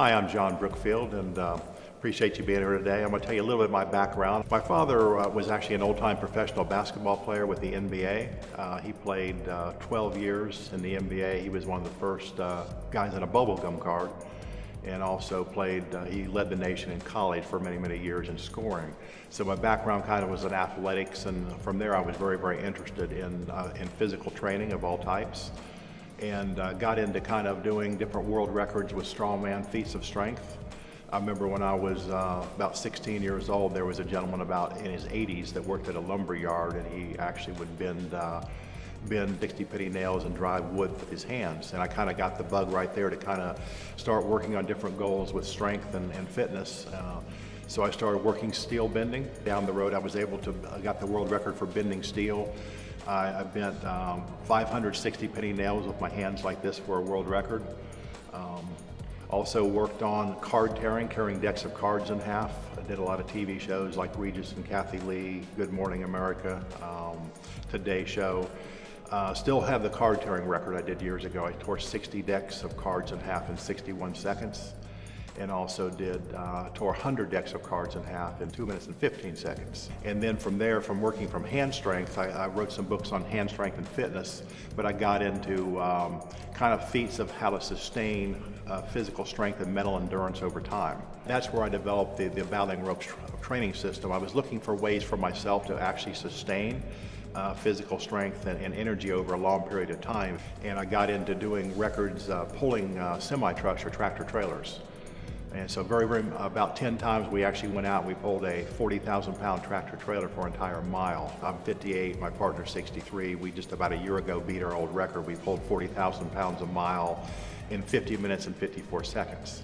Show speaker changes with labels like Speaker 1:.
Speaker 1: Hi, I'm John Brookfield, and uh, appreciate you being here today. I'm going to tell you a little bit of my background. My father uh, was actually an old-time professional basketball player with the NBA. Uh, he played uh, 12 years in the NBA. He was one of the first uh, guys in a bubblegum card, and also played. Uh, he led the nation in college for many, many years in scoring. So my background kind of was in athletics, and from there I was very, very interested in in physical training of all types and uh, got into kind of doing different world records with strongman feats of strength. I remember when I was uh, about 16 years old, there was a gentleman about in his 80s that worked at a lumber yard, and he actually would bend uh, bend Dixie Pity nails and drive wood with his hands. And I kind of got the bug right there to kind of start working on different goals with strength and, and fitness. Uh, so I started working steel bending. Down the road, I was able to, I got the world record for bending steel. I, I bent um, 560 penny nails with my hands like this for a world record. Um, also worked on card tearing, carrying decks of cards in half. I did a lot of TV shows like Regis and Kathie Lee, Good Morning America, um, Today Show. Uh, still have the card tearing record I did years ago. I tore 60 decks of cards in half in 61 seconds and also did uh, tore 100 decks of cards in half in 2 minutes and 15 seconds. And then from there, from working from hand strength, I, I wrote some books on hand strength and fitness, but I got into um, kind of feats of how to sustain uh, physical strength and mental endurance over time. That's where I developed the, the Battling Ropes tra training system. I was looking for ways for myself to actually sustain uh, physical strength and, and, energy over a long period of time. And I got into doing records uh, pulling uh, semi-trucks or tractor trailers. And so very, very, about 10 times we actually went out, we pulled a 40,000 pound tractor trailer for an entire mile. I'm 58, my partner's 63. We just about a year ago beat our old record. We pulled 40,000 pounds a mile in 50 minutes and 54 seconds.